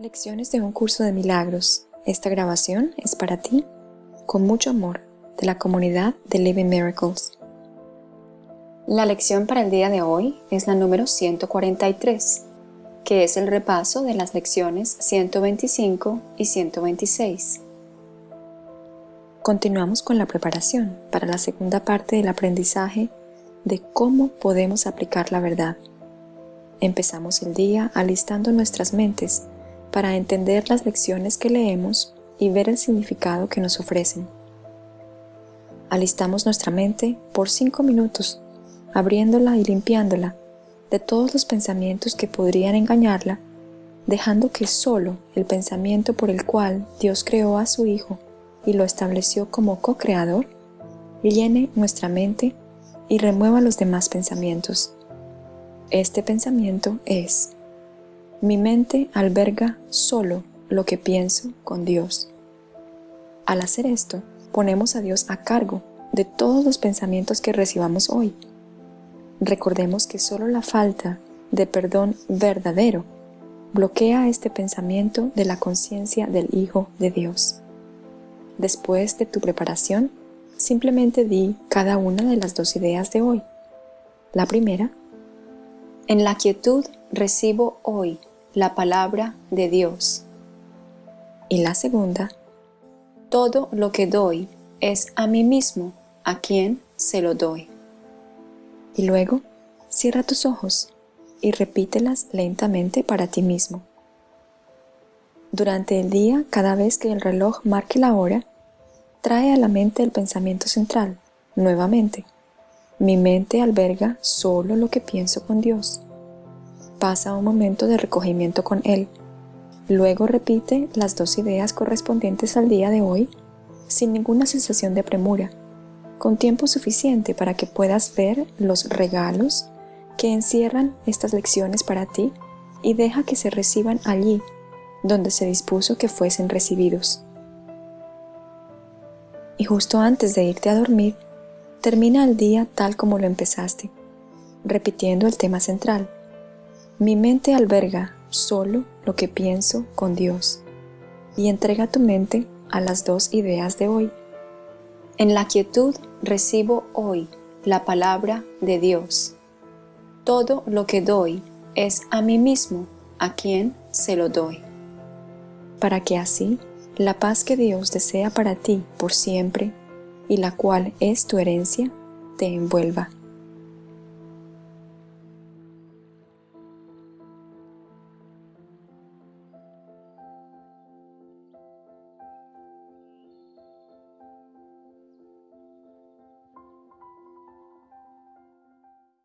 Lecciones de un curso de milagros. Esta grabación es para ti, con mucho amor, de la comunidad de Living Miracles. La lección para el día de hoy es la número 143, que es el repaso de las lecciones 125 y 126. Continuamos con la preparación para la segunda parte del aprendizaje de cómo podemos aplicar la verdad. Empezamos el día alistando nuestras mentes para entender las lecciones que leemos y ver el significado que nos ofrecen. Alistamos nuestra mente por cinco minutos, abriéndola y limpiándola de todos los pensamientos que podrían engañarla, dejando que solo el pensamiento por el cual Dios creó a su Hijo y lo estableció como co-creador, llene nuestra mente y remueva los demás pensamientos. Este pensamiento es mi mente alberga solo lo que pienso con Dios. Al hacer esto, ponemos a Dios a cargo de todos los pensamientos que recibamos hoy. Recordemos que solo la falta de perdón verdadero bloquea este pensamiento de la conciencia del Hijo de Dios. Después de tu preparación, simplemente di cada una de las dos ideas de hoy. La primera, en la quietud recibo hoy la palabra de Dios. Y la segunda, todo lo que doy es a mí mismo a quien se lo doy. Y luego, cierra tus ojos y repítelas lentamente para ti mismo. Durante el día, cada vez que el reloj marque la hora, trae a la mente el pensamiento central, nuevamente. Mi mente alberga solo lo que pienso con Dios pasa un momento de recogimiento con él. Luego repite las dos ideas correspondientes al día de hoy sin ninguna sensación de premura, con tiempo suficiente para que puedas ver los regalos que encierran estas lecciones para ti y deja que se reciban allí donde se dispuso que fuesen recibidos. Y justo antes de irte a dormir, termina el día tal como lo empezaste, repitiendo el tema central, mi mente alberga solo lo que pienso con Dios y entrega tu mente a las dos ideas de hoy. En la quietud recibo hoy la palabra de Dios. Todo lo que doy es a mí mismo a quien se lo doy. Para que así la paz que Dios desea para ti por siempre y la cual es tu herencia, te envuelva.